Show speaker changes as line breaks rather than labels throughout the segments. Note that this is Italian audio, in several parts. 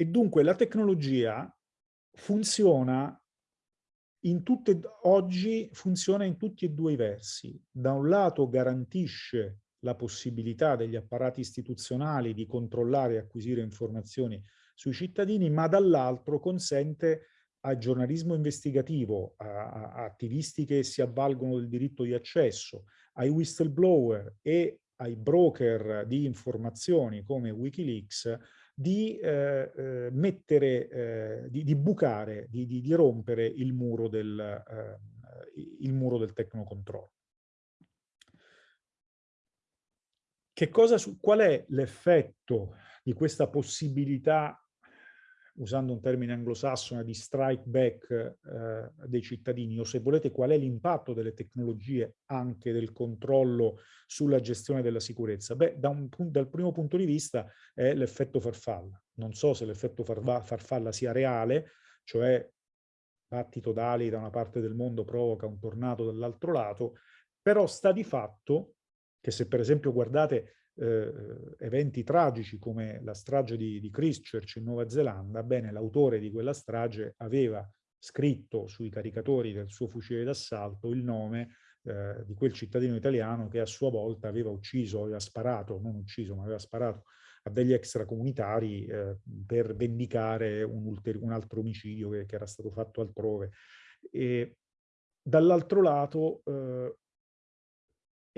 e dunque la tecnologia funziona in tutte, oggi funziona in tutti e due i versi. Da un lato garantisce la possibilità degli apparati istituzionali di controllare e acquisire informazioni sui cittadini, ma dall'altro consente al giornalismo investigativo, a, a, attivisti che si avvalgono del diritto di accesso, ai whistleblower e ai broker di informazioni come Wikileaks di eh, eh, mettere, eh, di, di, bucare, di, di, di, rompere il muro del, eh, il muro del tecnocontrollo. Che cosa, qual è l'effetto di questa possibilità usando un termine anglosassone, di strike back eh, dei cittadini, o se volete qual è l'impatto delle tecnologie anche del controllo sulla gestione della sicurezza? Beh, da un, dal primo punto di vista è l'effetto farfalla. Non so se l'effetto farfalla sia reale, cioè battito d'ali da una parte del mondo provoca un tornado dall'altro lato, però sta di fatto che se per esempio guardate eh, eventi tragici come la strage di, di Christchurch in Nuova Zelanda, bene, l'autore di quella strage aveva scritto sui caricatori del suo fucile d'assalto il nome eh, di quel cittadino italiano che a sua volta aveva ucciso, aveva sparato, non ucciso, ma aveva sparato a degli extracomunitari eh, per vendicare un, un altro omicidio che, che, era stato fatto altrove. Dall'altro lato eh,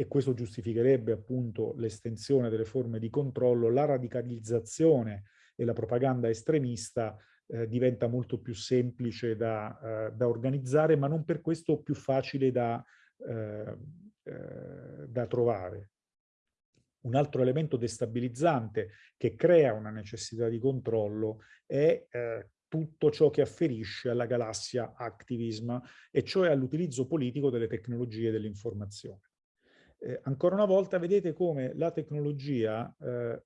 e questo giustificherebbe appunto l'estensione delle forme di controllo, la radicalizzazione e la propaganda estremista eh, diventa molto più semplice da, eh, da, organizzare, ma non per questo più facile da, eh, eh da trovare. Un altro elemento destabilizzante che crea una necessità di controllo è eh, tutto ciò che afferisce alla galassia activism, e cioè all'utilizzo politico delle tecnologie dell'informazione eh, ancora una volta vedete come la tecnologia eh,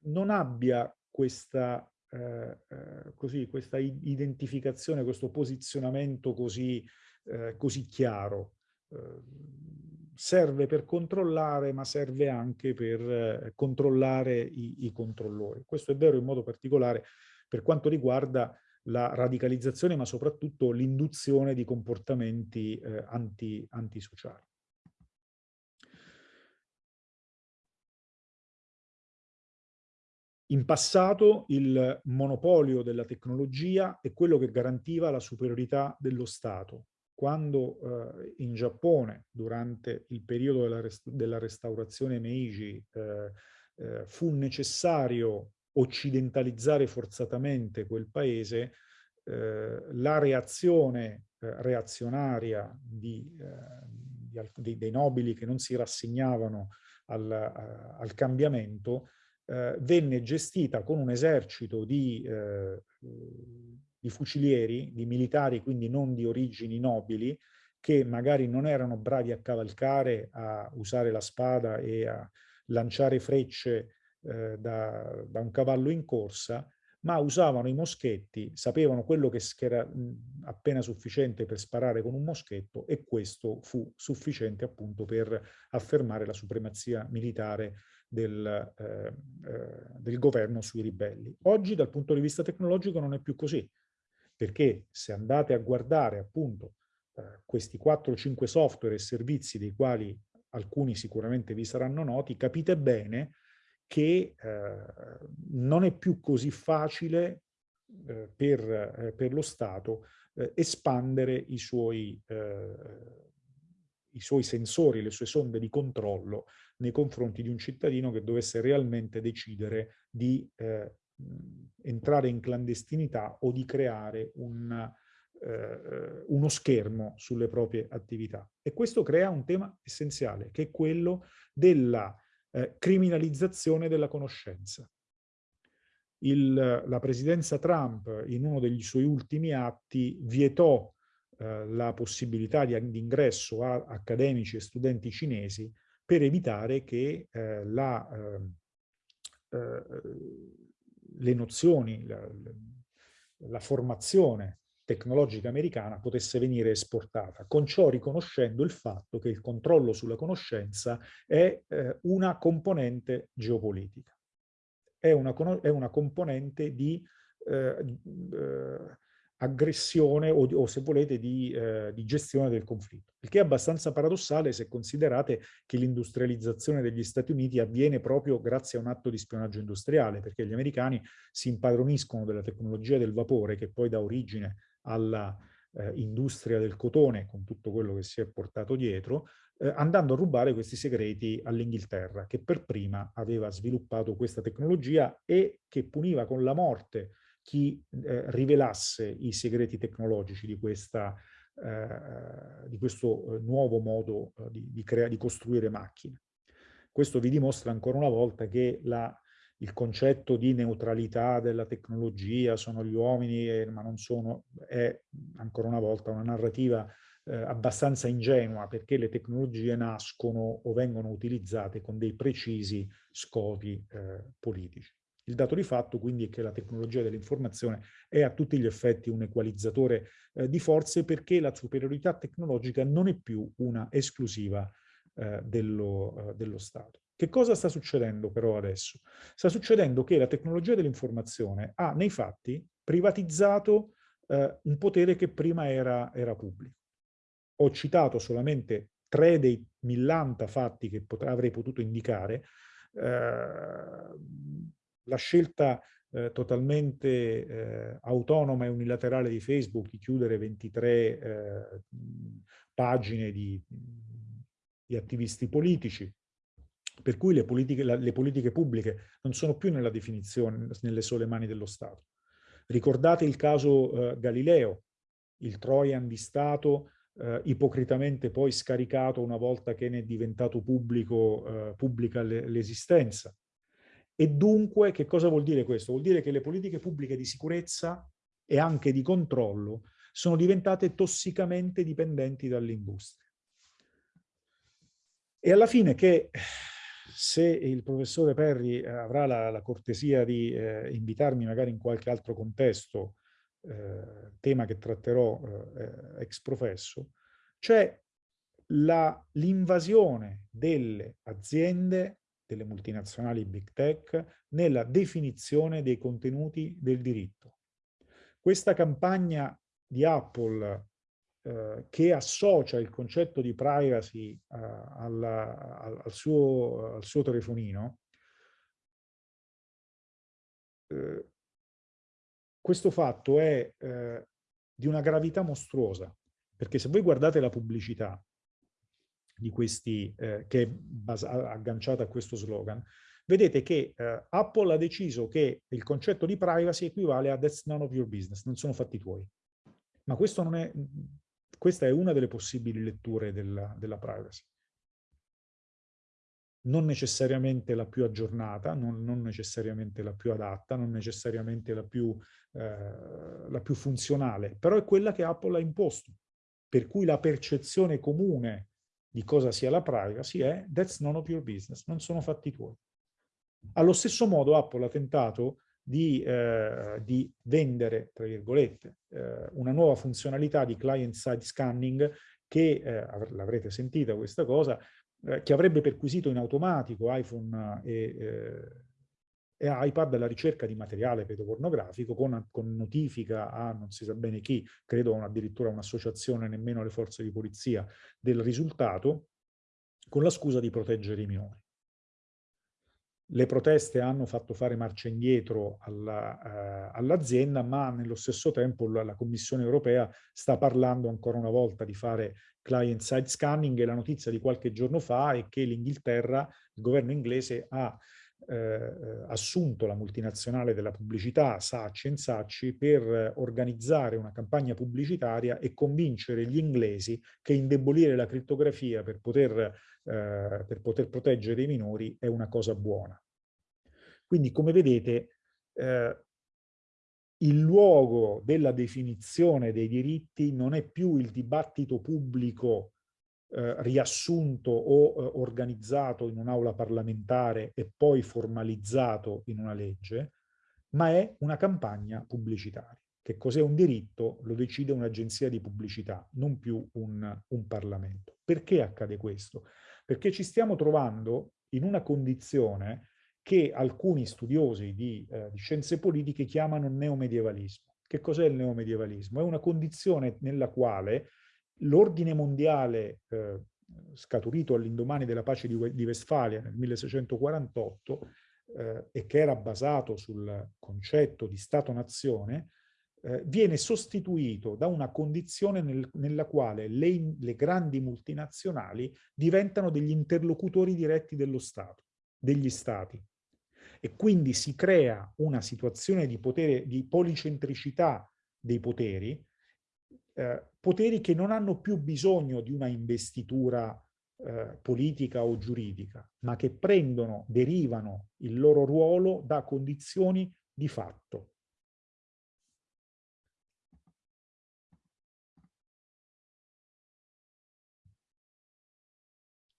non abbia questa, eh, eh, così, questa identificazione, questo posizionamento così, eh, così chiaro. serve per controllare, ma serve anche per controllare i, i controllori. Questo è vero in modo particolare per quanto riguarda la radicalizzazione, ma soprattutto l'induzione di comportamenti eh, anti, antisociali. In passato il monopolio della tecnologia è quello che garantiva la superiorità dello Stato. Quando eh, in Giappone, durante il periodo della, rest della restaurazione Meiji, eh, eh, fu necessario occidentalizzare forzatamente quel paese, eh, la reazione eh, reazionaria di, eh, di, dei nobili che non si rassegnavano al, al cambiamento eh, venne gestita con un esercito di, eh, di fucilieri, di militari, quindi non di origini nobili, che magari non erano bravi a cavalcare, a usare la spada e a lanciare frecce eh, da, da, un cavallo in corsa, ma usavano i moschetti, sapevano quello che era appena sufficiente per sparare con un moschetto e questo fu sufficiente appunto per affermare la supremazia militare del, eh, eh, del governo sui ribelli. Oggi dal punto di vista tecnologico non è più così, perché se andate a guardare appunto eh, questi 4-5 software e servizi dei quali alcuni sicuramente vi saranno noti, capite bene che eh, non è più così facile eh, per, eh, per, lo Stato eh, espandere i suoi, i suoi sensori, le sue sonde di controllo nei confronti di un cittadino che dovesse realmente decidere di eh, entrare in clandestinità o di creare un, eh, uno schermo sulle proprie attività. E questo crea un tema essenziale, che è quello della eh, criminalizzazione della conoscenza. Il, la presidenza Trump in uno degli suoi ultimi atti vietò eh, la possibilità di, di ingresso a accademici e studenti cinesi per evitare che eh, la, ehm, eh, le nozioni, la, la, formazione tecnologica americana potesse venire esportata, con ciò riconoscendo il fatto che il controllo sulla conoscenza è eh, una componente geopolitica. è una, è una componente di eh, eh, aggressione o, o, se volete di, eh, di, gestione del conflitto. Il che è abbastanza paradossale se considerate che l'industrializzazione degli Stati Uniti avviene proprio grazie a un atto di spionaggio industriale, perché gli americani si impadroniscono della tecnologia del vapore che poi dà origine alla eh, industria del cotone, con tutto quello che si è portato dietro, eh, andando a rubare questi segreti all'Inghilterra, che per prima aveva sviluppato questa tecnologia e che puniva con la morte chi eh, rivelasse i segreti tecnologici di, questa, eh, di questo eh, nuovo modo eh, di, di, di, costruire macchine. Questo vi dimostra ancora una volta che la, il concetto di neutralità della tecnologia, sono gli uomini, eh, ma non sono, è ancora una volta una narrativa eh, abbastanza ingenua perché le tecnologie nascono o vengono utilizzate con dei precisi scopi politici. Il dato di fatto quindi è che la tecnologia dell'informazione è a tutti gli effetti un equalizzatore eh, di forze perché la superiorità tecnologica non è più una esclusiva eh, dello, eh, dello Stato. Che cosa sta succedendo però adesso? Sta succedendo che la tecnologia dell'informazione ha nei fatti privatizzato eh, un potere che prima era, era pubblico. Ho citato solamente tre dei millanta fatti che avrei potuto indicare, eh, la scelta eh, totalmente eh, autonoma e unilaterale di Facebook di chiudere 23 eh, pagine di, di, attivisti politici, per cui le politiche, la, le politiche pubbliche non sono più nella definizione, nelle sole mani dello Stato. Ricordate il caso eh, Galileo, il Trojan di Stato eh, ipocritamente poi scaricato una volta che ne è diventato pubblico, eh, pubblica l'esistenza. E dunque, che cosa vuol dire questo? Vuol dire che le politiche pubbliche di sicurezza e anche di controllo sono diventate tossicamente dipendenti dall'industria. E alla fine che se il professore Perri eh, avrà la, la cortesia di eh, invitarmi magari in qualche altro contesto, eh, tema che tratterò eh, ex professo, c'è l'invasione delle aziende delle multinazionali big tech nella definizione dei contenuti del diritto. Questa campagna di Apple eh, che associa il concetto di privacy eh, alla, al, suo, al, suo, telefonino, eh, questo fatto è eh, di una gravità mostruosa, perché se voi guardate la pubblicità di questi, eh, che è agganciata a questo slogan, vedete che eh, Apple ha deciso che il concetto di privacy equivale a that's none of your business, non sono fatti tuoi. Ma questo non è, questa è una delle possibili letture della, della privacy. Non necessariamente la più aggiornata, non, non, necessariamente la più adatta, non necessariamente la più, eh, la più funzionale, però è quella che Apple ha imposto. Per cui la percezione comune di cosa sia la privacy è that's none of your business, non sono fatti tuoi. Allo stesso modo Apple ha tentato di, eh, di vendere, tra virgolette, eh, una nuova funzionalità di client-side scanning che, eh, l'avrete sentita questa cosa, eh, che avrebbe perquisito in automatico iPhone e eh, e iPad la ricerca di materiale pedopornografico con, con, notifica a non si sa bene chi, credo addirittura un'associazione, nemmeno le forze di polizia, del risultato, con la scusa di proteggere i minori. Le proteste hanno fatto fare marcia indietro all'azienda, all eh, ma nello stesso tempo la, la, Commissione europea sta parlando ancora una volta di fare client-side scanning e la notizia di qualche giorno fa è che l'Inghilterra, il governo inglese ha eh, assunto la multinazionale della pubblicità Sacci Sacci per organizzare una campagna pubblicitaria e convincere gli inglesi che indebolire la crittografia per poter, eh, per poter proteggere i minori è una cosa buona. Quindi, come vedete, eh, il luogo della definizione dei diritti non è più il dibattito pubblico eh, riassunto o eh, organizzato in un'aula parlamentare e poi formalizzato in una legge, ma è una campagna pubblicitaria. Che cos'è un diritto lo decide un'agenzia di pubblicità, non più un, un Parlamento. Perché accade questo? Perché ci stiamo trovando in una condizione che alcuni studiosi di, eh, di scienze politiche chiamano neomedievalismo. Che cos'è il neomedievalismo? È una condizione nella quale l'ordine mondiale eh, scaturito all'indomani della pace di, di, Westfalia nel 1648 eh, e che era basato sul concetto di Stato-nazione, eh, viene sostituito da una condizione nel, nella quale le, le, grandi multinazionali diventano degli interlocutori diretti dello Stato, degli Stati. E quindi si crea una situazione di, potere, di policentricità dei poteri, eh, poteri che non hanno più bisogno di una investitura eh, politica o giuridica, ma che prendono, derivano il loro ruolo da condizioni di fatto.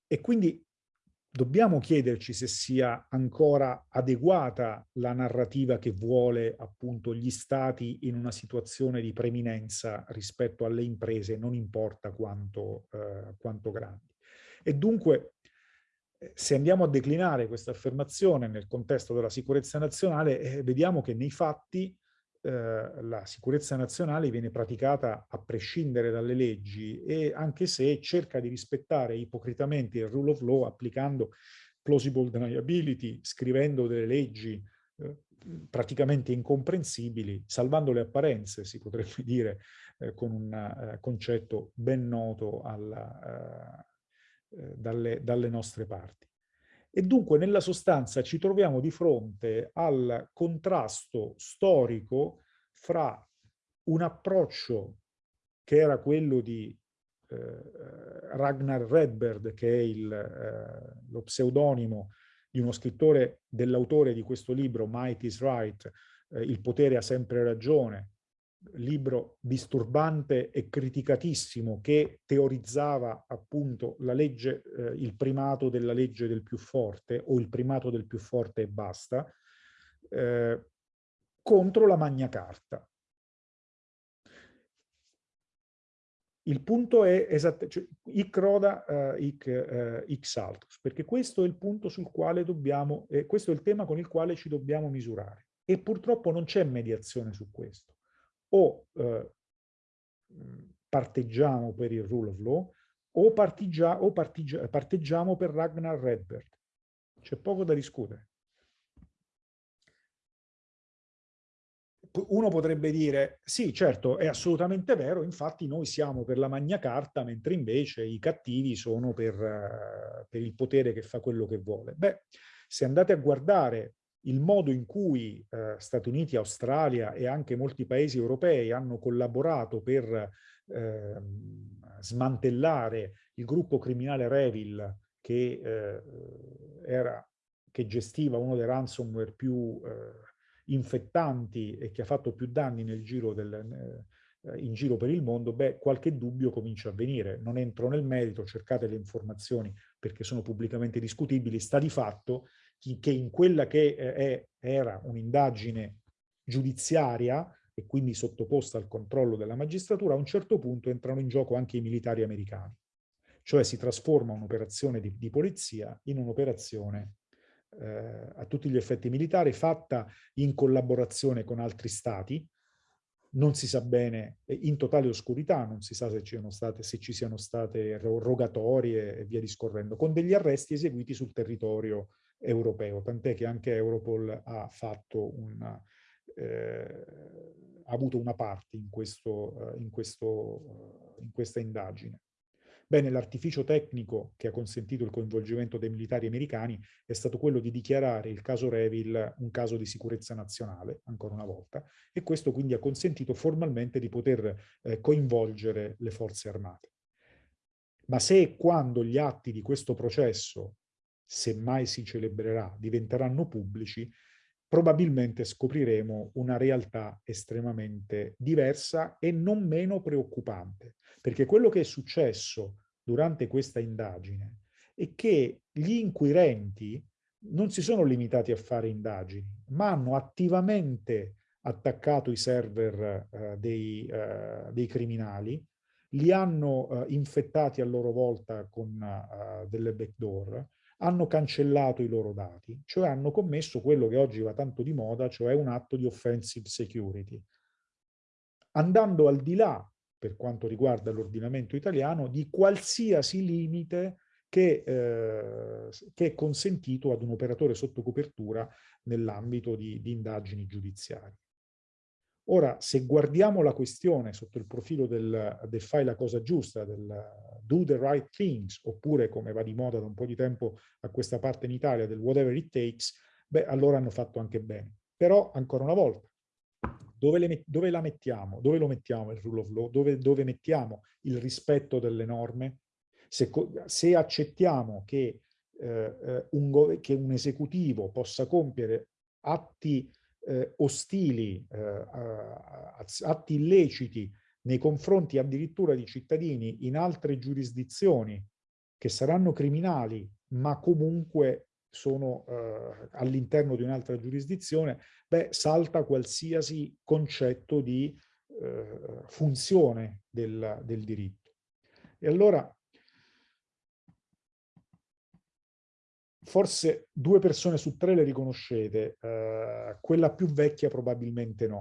E quindi dobbiamo chiederci se sia ancora adeguata la narrativa che vuole appunto gli stati in una situazione di preminenza rispetto alle imprese, non importa quanto, eh, quanto grandi. E dunque, eh, se andiamo a declinare questa affermazione nel contesto della sicurezza nazionale, eh, vediamo che nei fatti eh, la sicurezza nazionale viene praticata a prescindere dalle leggi e anche se cerca di rispettare ipocritamente il rule of law applicando plausible deniability, scrivendo delle leggi eh, praticamente incomprensibili, salvando le apparenze, si potrebbe dire, eh, con un uh, concetto ben noto alla, uh, dalle, dalle nostre parti. E dunque nella sostanza ci troviamo di fronte al contrasto storico fra un approccio che era quello di eh, Ragnar Redberg, che è il, eh, lo pseudonimo di uno scrittore, dell'autore di questo libro, Might is Right, eh, Il potere ha sempre ragione, libro disturbante e criticatissimo che teorizzava appunto la legge, eh, il primato della legge del più forte o il primato del più forte e basta, eh, contro la Magna Carta. Il punto è esattamente, cioè, ic roda, uh, ic, uh, ic saltus, perché questo è il punto sul quale dobbiamo, eh, questo è il tema con il quale ci dobbiamo misurare. E purtroppo non c'è mediazione su questo o eh, parteggiamo per il rule of law o, partigia, o partigia, parteggiamo per Ragnar Redberg. C'è poco da discutere. Uno potrebbe dire, sì, certo, è assolutamente vero, infatti noi siamo per la Magna Carta, mentre invece i cattivi sono per, uh, per il potere che fa quello che vuole. Beh, se andate a guardare il modo in cui eh, Stati Uniti, Australia e anche molti paesi europei hanno collaborato per eh, smantellare il gruppo criminale Revil che, eh, era, che gestiva uno dei ransomware più eh, infettanti e che ha fatto più danni giro del, eh, in giro per il mondo, beh, qualche dubbio comincia a venire. Non entro nel merito, cercate le informazioni perché sono pubblicamente discutibili. Sta di fatto che in quella che eh, è, era un'indagine giudiziaria e quindi sottoposta al controllo della magistratura, a un certo punto entrano in gioco anche i militari americani. Cioè si trasforma un'operazione di, di, polizia in un'operazione eh, a tutti gli effetti militari, fatta in collaborazione con altri stati, non si sa bene, in totale oscurità, non si sa se ci, state, se ci siano state rogatorie e via discorrendo, con degli arresti eseguiti sul territorio europeo, tant'è che anche Europol ha una, eh, ha avuto una parte in, questo, in, questo, in questa indagine. Bene, l'artificio tecnico che ha consentito il coinvolgimento dei militari americani è stato quello di dichiarare il caso Revil un caso di sicurezza nazionale, ancora una volta, e questo quindi ha consentito formalmente di poter eh, coinvolgere le forze armate. Ma se e quando gli atti di questo processo se mai si celebrerà, diventeranno pubblici, probabilmente scopriremo una realtà estremamente diversa e non meno preoccupante. Perché quello che è successo durante questa indagine è che gli inquirenti non si sono limitati a fare indagini, ma hanno attivamente attaccato i server eh, dei, eh, dei, criminali, li hanno eh, infettati a loro volta con eh, delle backdoor, hanno cancellato i loro dati, cioè hanno commesso quello che oggi va tanto di moda, cioè un atto di offensive security. Andando al di là, per quanto riguarda l'ordinamento italiano, di qualsiasi limite che, eh, che, è consentito ad un operatore sotto copertura nell'ambito di, di indagini giudiziarie. Ora, se guardiamo la questione sotto il profilo del, del fai la cosa giusta, del do the right things, oppure come va di moda da un po' di tempo a questa parte in Italia, del whatever it takes, beh, allora hanno fatto anche bene. Però, ancora una volta, dove, le, dove la mettiamo? Dove lo mettiamo il rule of law? Dove, dove mettiamo il rispetto delle norme? Se, se accettiamo che, eh, eh un, che un esecutivo possa compiere atti eh, ostili, eh, atti illeciti nei confronti addirittura di cittadini in altre giurisdizioni che saranno criminali, ma comunque sono eh, all'interno di un'altra giurisdizione, beh, salta qualsiasi concetto di eh, funzione del, del diritto. E allora forse due persone su tre le riconoscete, eh, quella più vecchia probabilmente no.